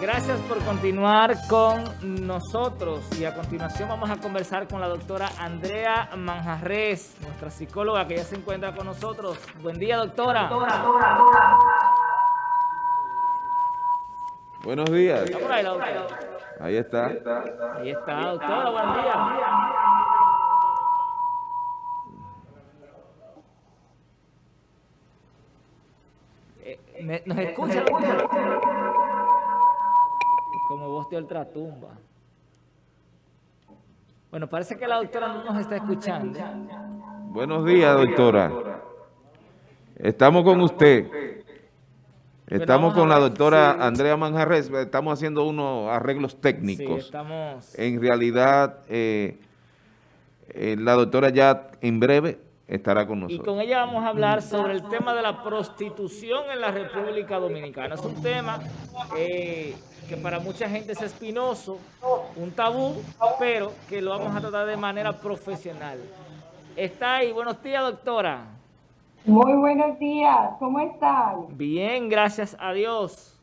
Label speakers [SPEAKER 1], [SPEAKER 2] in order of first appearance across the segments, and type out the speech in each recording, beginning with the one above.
[SPEAKER 1] Gracias por continuar con nosotros y a continuación vamos a conversar con la doctora Andrea Manjarres, nuestra psicóloga que ya se encuentra con nosotros. Buen día, doctora.
[SPEAKER 2] Buenos días.
[SPEAKER 1] ¿Está por ahí la doctora?
[SPEAKER 2] Ahí está.
[SPEAKER 1] Ahí está, doctora, buen día. Eh, me- ¿Nos escucha? Como voz de ultratumba. Bueno, parece que la doctora no nos está escuchando.
[SPEAKER 2] Buenos días, doctora. Estamos con usted. Estamos con la doctora Andrea Manjarres. Estamos haciendo unos arreglos técnicos.
[SPEAKER 1] estamos...
[SPEAKER 2] En realidad, eh, eh, la doctora ya en breve estará con
[SPEAKER 1] Y
[SPEAKER 2] nosotros.
[SPEAKER 1] con ella vamos a hablar sobre el tema de la prostitución en la República Dominicana. Es un tema eh, que para mucha gente es espinoso, un tabú, pero que lo vamos a tratar de manera profesional. Está ahí. Buenos días, doctora.
[SPEAKER 3] Muy buenos días, ¿cómo están?
[SPEAKER 1] Bien, gracias a Dios.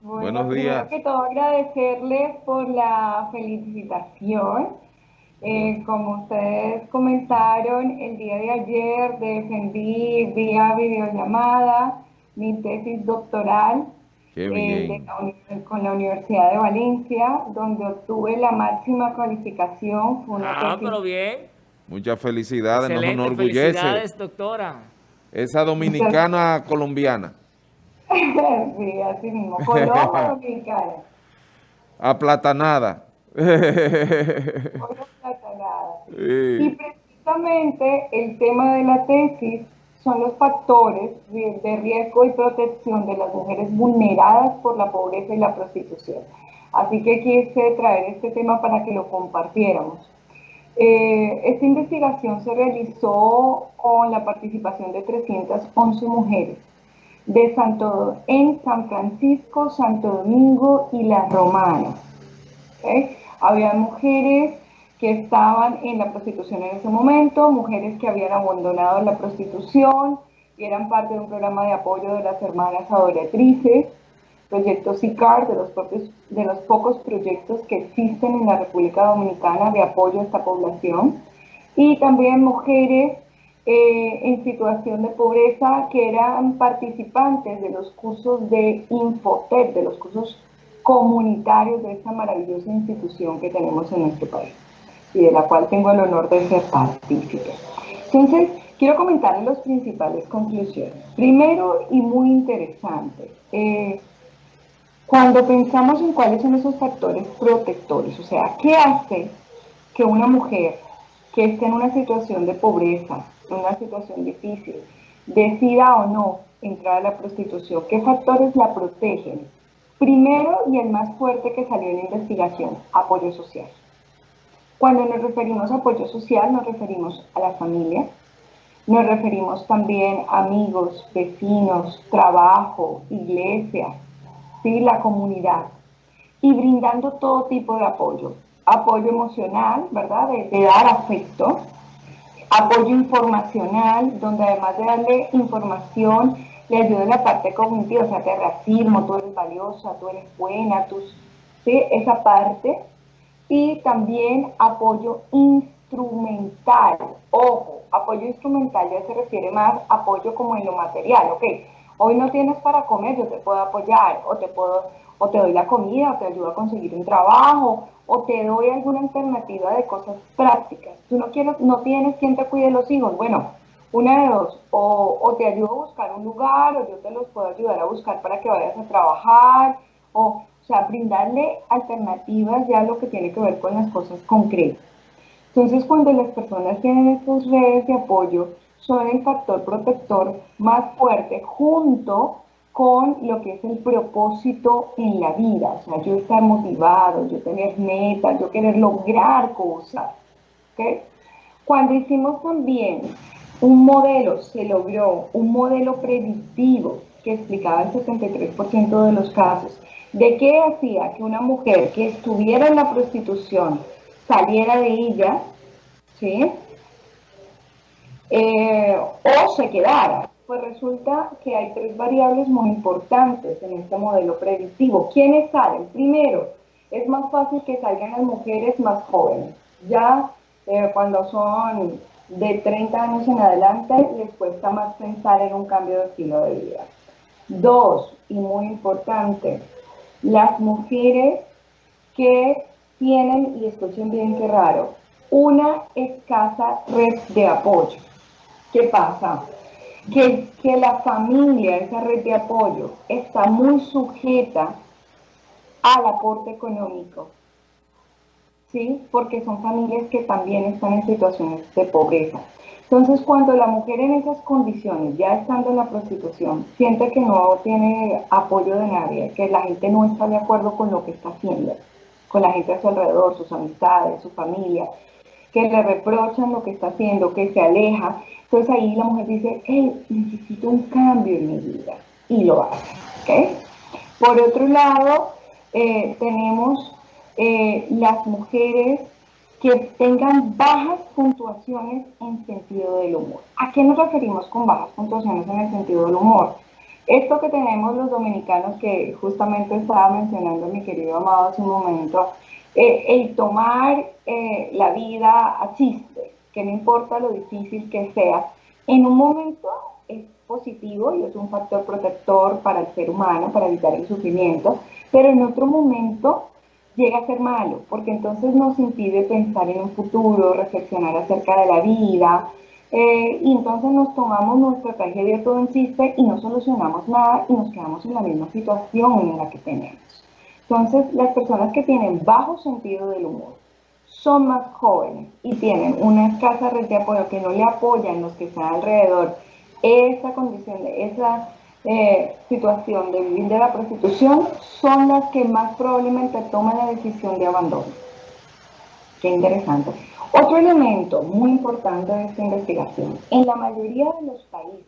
[SPEAKER 3] Bueno,
[SPEAKER 2] Buenos
[SPEAKER 3] primero
[SPEAKER 2] días.
[SPEAKER 3] que todo agradecerles por la felicitación. Eh, como ustedes comentaron, el día de ayer defendí vía videollamada mi tesis doctoral eh, la con la Universidad de Valencia, donde obtuve la máxima calificación. Fue una
[SPEAKER 1] Ah,
[SPEAKER 3] tesis
[SPEAKER 1] pero bien.
[SPEAKER 2] Muchas felicidades, nos
[SPEAKER 1] Excelente,
[SPEAKER 2] enorgullece.
[SPEAKER 1] felicidades, doctora.
[SPEAKER 2] Esa dominicana colombiana,
[SPEAKER 3] sí, así mismo, Colombia Dominicana.
[SPEAKER 2] aplatanada.
[SPEAKER 3] Platanada. Y
[SPEAKER 2] Sí.
[SPEAKER 3] precisamente el tema de la tesis son los factores de, riesgo y protección de las mujeres vulneradas por la pobreza y la prostitución. Así que quise traer este tema para que lo compartiéramos. Eh, esta investigación se realizó con la participación de 311 mujeres de Santo, en San Francisco, Santo Domingo y La Romana. ¿ok? Había mujeres que estaban en la prostitución en ese momento, mujeres que habían abandonado la prostitución y eran parte de un programa de apoyo de las hermanas adoratrices, proyecto SICAR, de los, propios- de los pocos proyectos que existen en la República Dominicana de apoyo a esta población, y también mujeres eh, en situación de pobreza que eran participantes de los cursos de Infotep, de los cursos comunitarios de esta maravillosa institución que tenemos en nuestro país y de la cual tengo el honor de ser partícipe. Entonces, quiero comentarles las principales conclusiones. Primero y muy interesante, eh, cuando pensamos en cuáles son esos factores protectores, o sea, ¿qué hace que una mujer que esté en una situación de pobreza, en una situación difícil, decida o no entrar a la prostitución? ¿Qué factores la protegen? Primero y el más fuerte que salió en la investigación, apoyo social. Cuando nos referimos a apoyo social, nos referimos a la familia, nos referimos también a amigos, vecinos, trabajo, iglesia, ¿sí? la comunidad, y brindando todo tipo de apoyo. Apoyo emocional, ¿verdad? De, de dar afecto, apoyo informacional, donde además de darle información, le ayuda en la parte cognitiva, o sea, que racismo, tú eres valiosa, tú eres buena, tú, ¿sí? esa parte. Y también apoyo instrumental. Ojo, apoyo instrumental ya se refiere más a apoyo como en lo material, ¿ok? Hoy no tienes para comer, yo te puedo apoyar, o te puedo, o te doy la comida, o te ayudo a conseguir un trabajo, o te doy alguna alternativa de cosas prácticas. Tú no quieres, no tienes quien te cuide los hijos, bueno, una de dos, o, o te ayudo a buscar un lugar, o yo te los puedo ayudar a buscar para que vayas a trabajar, o, o sea, brindarle alternativas ya lo que tiene que ver con las cosas concretas. Entonces, cuando las personas tienen estas redes de apoyo, son el factor protector más fuerte junto con lo que es el propósito en la vida, o sea, yo estar motivado, yo tener metas, yo querer lograr cosas. ¿ok? Cuando hicimos también un modelo, se logró un modelo predictivo que explicaba el 73% de los casos, de qué hacía que una mujer que estuviera en la prostitución saliera de ella, ¿sí? Eh, o se quedara. Pues resulta que hay tres variables muy importantes en este modelo predictivo. ¿Quiénes salen? Primero, es más fácil que salgan las mujeres más jóvenes. Ya eh, cuando son de 30 años en adelante, les cuesta más pensar en un cambio de estilo de vida. Dos, y muy importante, las mujeres que tienen, y escuchen bien qué raro, una escasa red de apoyo. ¿Qué pasa? Que, que la familia, esa red de apoyo, está muy sujeta al aporte económico, ¿sí? Porque son familias que también están en situaciones de pobreza. Entonces, cuando la mujer en esas condiciones, ya estando en la prostitución, siente que no tiene apoyo de nadie, que la gente no está de acuerdo con lo que está haciendo, con la gente a su alrededor, sus amistades, su familia, que le reprochan lo que está haciendo, que se aleja, entonces ahí la mujer dice, hey, necesito un cambio en mi vida, y lo hace, ¿ok? Por otro lado, eh, tenemos eh, las mujeres que tengan bajas puntuaciones en sentido del humor. ¿A qué nos referimos con bajas puntuaciones en el sentido del humor? Esto que tenemos los dominicanos, que justamente estaba mencionando mi querido amado hace un momento, eh, el tomar eh, la vida a chiste, que no importa lo difícil que sea, en un momento es positivo y es un factor protector para el ser humano, para evitar el sufrimiento, pero en otro momento llega a ser malo, porque entonces nos impide pensar en un futuro, reflexionar acerca de la vida, eh, y entonces nos tomamos nuestra tragedia todo en chiste y no solucionamos nada y nos quedamos en la misma situación en la que tenemos. Entonces, las personas que tienen bajo sentido del humor son más jóvenes y tienen una escasa red de apoyo que no le apoyan los que están alrededor, esa condición, esa eh, situación de vivir de la prostitución son las que más probablemente toman la decisión de abandono. Qué interesante. Otro elemento muy importante de esta investigación, en la mayoría de los países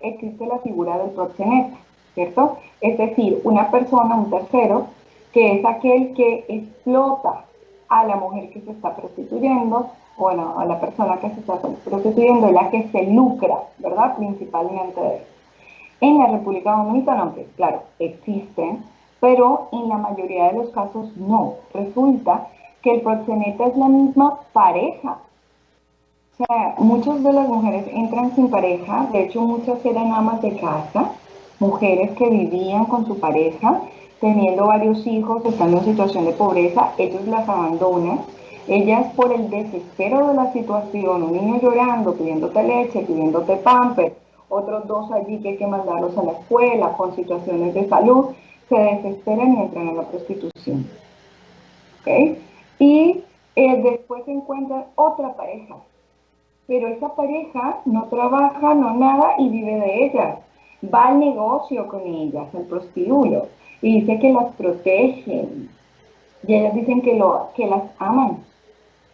[SPEAKER 3] existe la figura del proxeneta, ¿cierto? Es decir, una persona, un tercero, que es aquel que explota a la mujer que se está prostituyendo, bueno, a la persona que se está prostituyendo, la que se lucra, ¿verdad? Principalmente de eso. En la República Dominicana, aunque claro, existen, pero en la mayoría de los casos no. Resulta que el proxeneta es la misma pareja. O sea, muchas de las mujeres entran sin pareja, de hecho muchas eran amas de casa, mujeres que vivían con su pareja, teniendo varios hijos, estando en situación de pobreza, ellos las abandonan. Ellas por el desespero de la situación, un niño llorando, pidiéndote leche, pidiéndote pamper, otros dos allí que hay que mandarlos a la escuela con situaciones de salud, se desesperan y entran en la prostitución. ¿Okay? Y eh, después se encuentra otra pareja, pero esa pareja no trabaja, no nada y vive de ellas. Va al negocio con ellas, al prostíbulo, y dice que las protegen. Y ellas dicen que, lo, que las aman.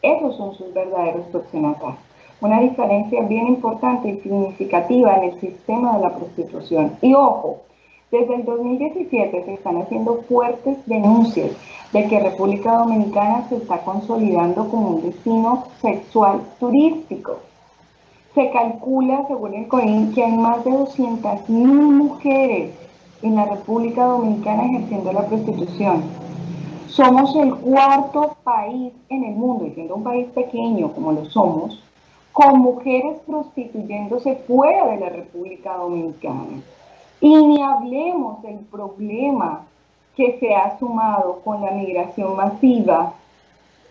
[SPEAKER 3] Esos son sus verdaderos proxenetas una diferencia bien importante y significativa en el sistema de la prostitución. Y ojo, desde el 2017 se están haciendo fuertes denuncias de que República Dominicana se está consolidando como un destino sexual turístico. Se calcula, según el COIN, que hay más de 200.000 mujeres en la República Dominicana ejerciendo la prostitución. Somos el cuarto país en el mundo, y siendo un país pequeño como lo somos, con mujeres prostituyéndose fuera de la República Dominicana. Y ni hablemos del problema que se ha sumado con la migración masiva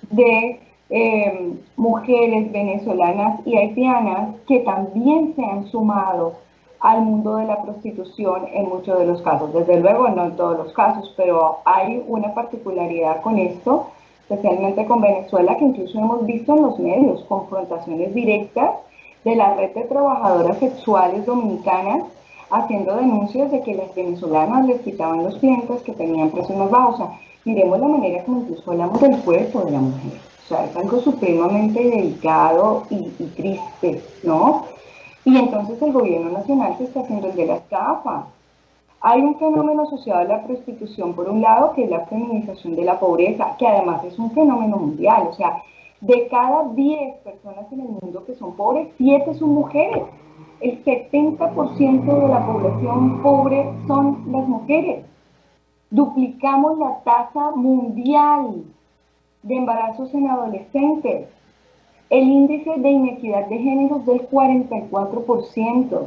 [SPEAKER 3] de em, mujeres venezolanas y haitianas que también se han sumado al mundo de la prostitución en muchos de los casos. Desde luego, no en todos los casos, pero hay una particularidad con esto especialmente con Venezuela, que incluso hemos visto en los medios confrontaciones directas de la red de trabajadoras sexuales dominicanas haciendo denuncias de que las venezolanas les quitaban los clientes que tenían precios más bajos. O sea, miremos la manera como incluso hablamos del cuerpo de la mujer. O sea, es algo supremamente delicado y, y triste, ¿no? Y entonces el gobierno nacional se está haciendo el de las gafas. Hay un fenómeno asociado a la prostitución, por un lado, que es la feminización de la pobreza, que además es un fenómeno mundial. O sea, De cada 10 personas en el mundo que son pobres, 7 son mujeres. El 70% de la población pobre son las mujeres. Duplicamos la tasa mundial de embarazos en adolescentes. El índice de inequidad de género es del 44%.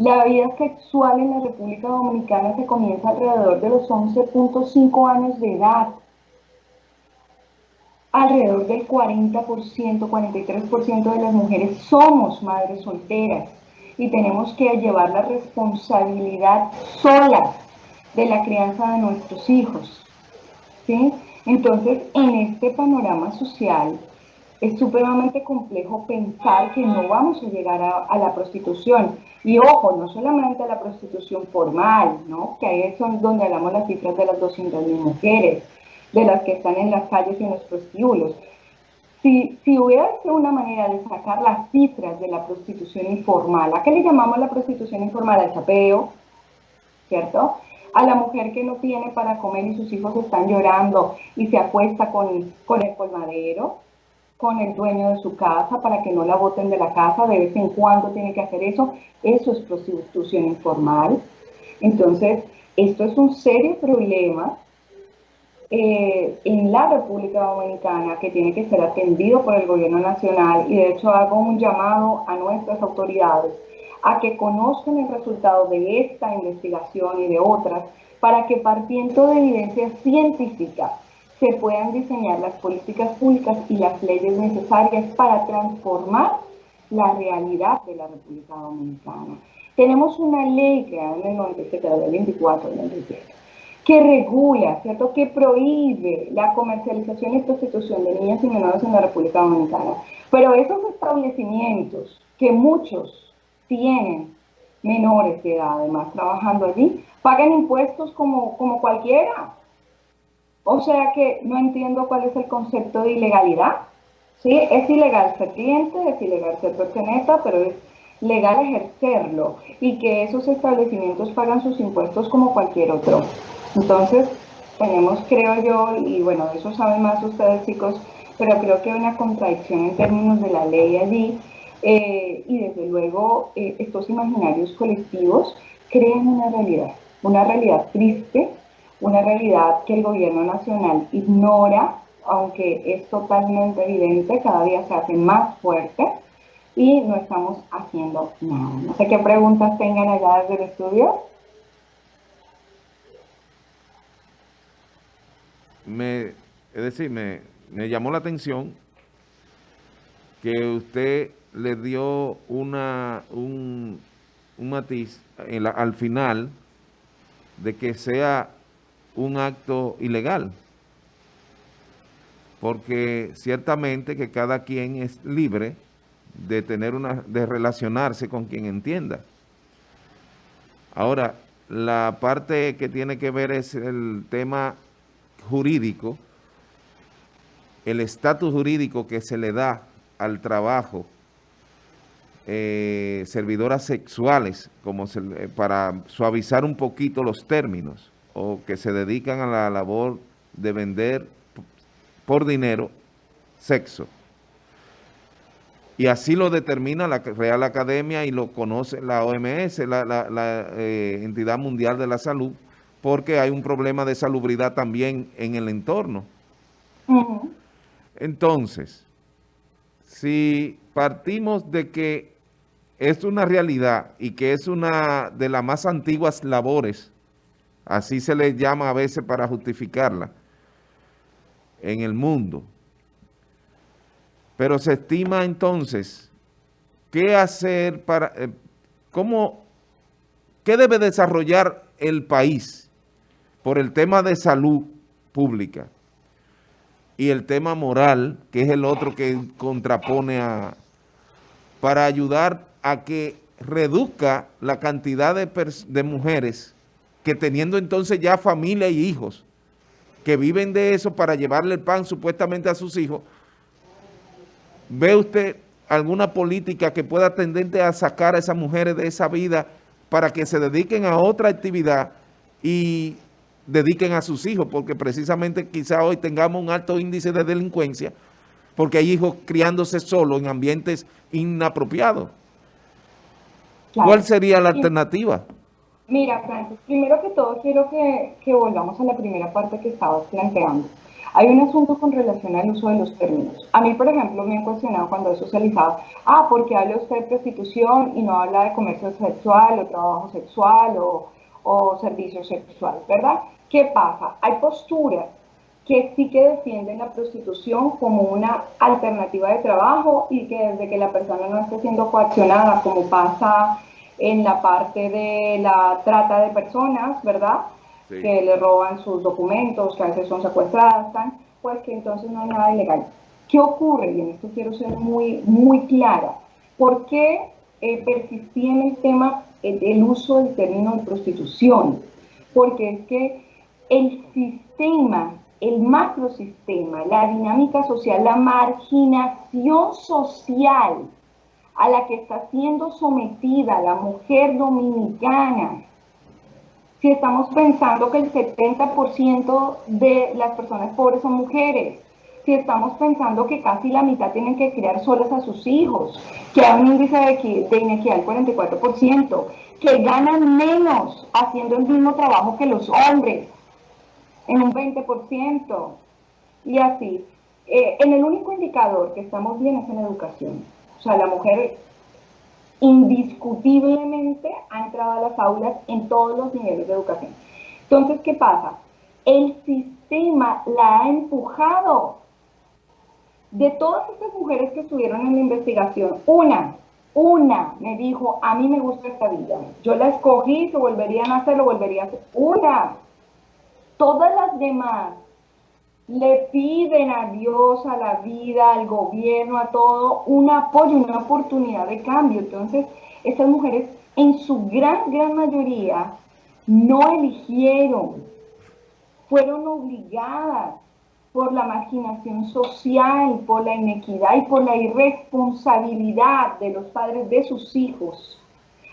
[SPEAKER 3] La vida sexual en la República Dominicana se comienza alrededor de los 11.5 años de edad. Alrededor del 40%, 43% de las mujeres somos madres solteras y tenemos que llevar la responsabilidad sola de la crianza de nuestros hijos. ¿sí? Entonces, en este panorama social, es supremamente complejo pensar que no vamos a llegar a, la prostitución. Y ojo, no solamente a la prostitución formal, ¿no? que ahí es donde hablamos las cifras de las 200.000 mujeres, de las que están en las calles y en los prostíbulos. Si, si hubiera sido una manera de sacar las cifras de la prostitución informal, ¿a qué le llamamos la prostitución informal? Al chapeo, ¿cierto? A la mujer que no tiene para comer y sus hijos están llorando y se acuesta con, con el colmadero, con el dueño de su casa para que no la boten de la casa, de vez en cuando tiene que hacer eso, eso es prostitución informal. Entonces, esto es un serio problema eh, en la República Dominicana que tiene que ser atendido por el gobierno nacional y de hecho hago un llamado a nuestras autoridades a que conozcan el resultado de esta investigación y de otras para que partiendo de evidencia científica se puedan diseñar las políticas públicas y las leyes necesarias para transformar la realidad de la República Dominicana. Tenemos una ley creada en el 97, la 24 97, que regula, ¿cierto?, que prohíbe la comercialización y prostitución de niñas y menores en la República Dominicana. Pero esos establecimientos que muchos tienen menores de edad, además, trabajando allí, pagan impuestos como, como cualquiera, o sea que no entiendo cuál es el concepto de ilegalidad. ¿sí? Es ilegal ser cliente, es ilegal ser perteneta, pero es legal ejercerlo y que esos establecimientos pagan sus impuestos como cualquier otro. Entonces, tenemos, creo yo, y bueno, eso saben más ustedes chicos, pero creo que hay una contradicción en términos de la ley allí eh, y desde luego eh, estos imaginarios colectivos crean una realidad, una realidad triste una realidad que el gobierno nacional ignora, aunque es totalmente evidente, cada día se hace más fuerte y no estamos haciendo nada. No sé qué preguntas tengan allá desde el estudio.
[SPEAKER 2] Me, es decir, me, llamó la atención que usted le dio una, un, matiz al final de que sea un acto ilegal. Porque ciertamente que cada quien es libre de tener una, de relacionarse con quien entienda. Ahora, la parte que tiene que ver es el tema jurídico, el estatus jurídico que se le da al trabajo eh, servidoras sexuales, como eh, para suavizar un poquito los términos o que se dedican a la labor de vender por dinero sexo. Y así lo determina la Real Academia y lo conoce la OMS, la, eh, Entidad Mundial de la Salud, porque hay un problema de salubridad también en el entorno. Entonces, si partimos de que es una realidad y que es una de las más antiguas labores así se le llama a veces para justificarla, en el mundo. Pero se estima entonces, ¿qué hacer para, eh, cómo, qué debe desarrollar el país por el tema de salud pública y el tema moral, que es el otro que contrapone a, para ayudar a que reduzca la cantidad de mujeres que teniendo entonces ya familia y hijos, que viven de eso para llevarle el pan supuestamente a sus hijos, ¿ve usted alguna política que pueda tendente a sacar a esas mujeres de esa vida para que se dediquen a otra actividad y dediquen a sus hijos? Porque precisamente quizá hoy tengamos un alto índice de delincuencia porque hay hijos criándose solo en ambientes inapropiados. ¿Cuál sería la alternativa?
[SPEAKER 3] Mira, Francis, primero que todo quiero que, volvamos a la primera parte que estabas planteando. Hay un asunto con relación al uso de los términos. A mí, por ejemplo, me han cuestionado cuando he socializado, ah, porque habla usted de prostitución y no habla de comercio sexual o trabajo sexual o, o servicio sexual, ¿verdad? ¿Qué pasa? Hay posturas que sí que defienden la prostitución como una alternativa de trabajo y que desde que la persona no esté siendo coaccionada, como pasa en la parte de la trata de personas, ¿verdad? Que le roban sus documentos, que a veces son secuestradas, pues que entonces no hay nada ilegal. ¿Qué ocurre? Y en esto quiero ser muy, muy clara. ¿Por qué eh, persistía en el tema del uso del término de prostitución? Porque es que el sistema, el macrosistema, la dinámica social, la marginación social, a la que está siendo sometida la mujer dominicana, si estamos pensando que el 70% de las personas pobres son mujeres, si estamos pensando que casi la mitad tienen que criar solas a sus hijos, que hay un índice de, de inequidad del 44%, que ganan menos haciendo el mismo trabajo que los hombres, en un 20%, y así. Eh, en el único indicador que estamos bien es en educación. O sea, la mujer indiscutiblemente ha entrado a las aulas en todos los niveles de educación. Entonces, ¿qué pasa? El sistema la ha empujado. De todas estas mujeres que estuvieron en la investigación, una, una me dijo, a mí me gusta esta vida. Yo la escogí, se volvería a hacer, lo volvería a hacer. Una. Todas las demás le piden a Dios, a la vida, al gobierno, a todo, un apoyo, una oportunidad de cambio. Entonces, estas mujeres en su gran, gran mayoría no eligieron, fueron obligadas por la marginación social, por la inequidad y por la irresponsabilidad de los padres de sus hijos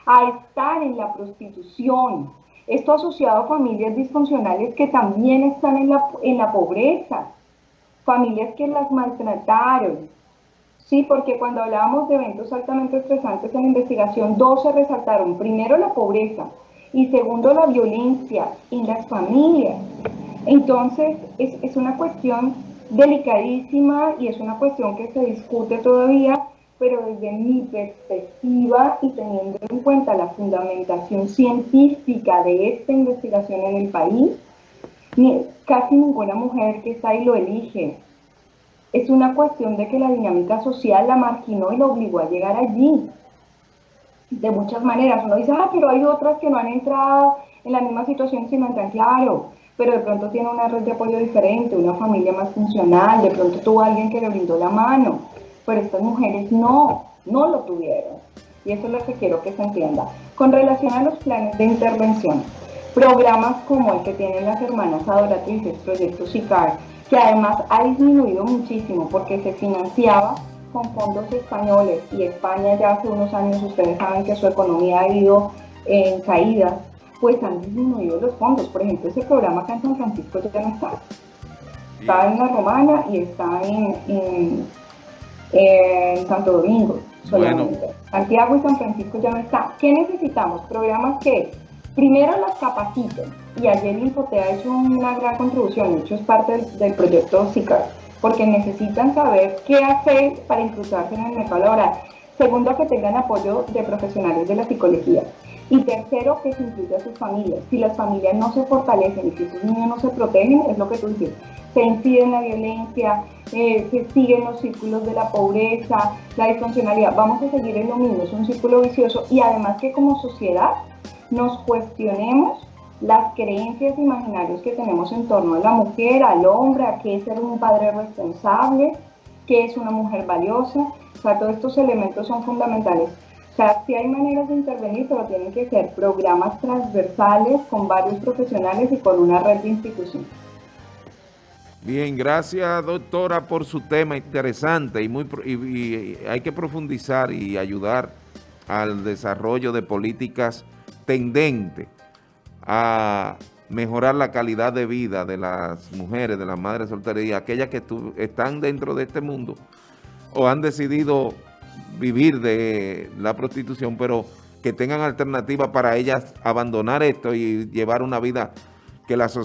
[SPEAKER 3] a estar en la prostitución, esto asociado a familias disfuncionales que también están en la, en la pobreza, familias que las maltrataron. Sí, porque cuando hablábamos de eventos altamente estresantes en la investigación, dos se resaltaron. Primero la pobreza y segundo la violencia en las familias. Entonces, es, es una cuestión delicadísima y es una cuestión que se discute todavía pero desde mi perspectiva y teniendo en cuenta la fundamentación científica de esta investigación en el país, casi ninguna mujer que está ahí lo elige. Es una cuestión de que la dinámica social la marginó y la obligó a llegar allí. De muchas maneras. Uno dice, ah, pero hay otras que no han entrado en la misma situación si no entran, claro, pero de pronto tiene una red de apoyo diferente, una familia más funcional, de pronto tuvo alguien que le brindó la mano pero estas mujeres no, no lo tuvieron. Y eso es lo que quiero que se entienda. Con relación a los planes de intervención, programas como el que tienen las hermanas adoratrices, Proyecto SICAR, que además ha disminuido muchísimo porque se financiaba con fondos españoles y España ya hace unos años, ustedes saben que su economía ha ido en caída, pues han disminuido los fondos. Por ejemplo, ese programa acá en San Francisco ya no está. Está en la Romana y está en en Santo Domingo solamente. Santiago y San Francisco ya no está. ¿Qué necesitamos? Programas que primero las capaciten y ayer Infote ha hecho una gran contribución, de hecho es parte del, proyecto SICAR, porque necesitan saber qué hacer para incrustarse en el mercado laboral. Segundo, que tengan apoyo de profesionales de la psicología. Y tercero, que se incluya a sus familias. Si las familias no se fortalecen y si sus niños no se protegen, es lo que tú dices, se incide en la violencia, eh, se siguen los círculos de la pobreza, la disfuncionalidad. Vamos a seguir en lo mismo, es un círculo vicioso y además que como sociedad nos cuestionemos las creencias imaginarias que tenemos en torno a la mujer, al hombre, a qué es ser un padre responsable, qué es una mujer valiosa. O sea, todos estos elementos son fundamentales. O sea, sí hay maneras de intervenir, pero tienen que ser programas transversales con varios profesionales y con una red de instituciones.
[SPEAKER 2] Bien, gracias doctora por su tema interesante y, muy, hay que profundizar y ayudar al desarrollo de políticas tendentes a mejorar la calidad de vida de las mujeres, de las madres solteras y aquellas que están dentro de este mundo o han decidido vivir de la prostitución, pero que tengan alternativas para ellas abandonar esto y llevar una vida que la sociedad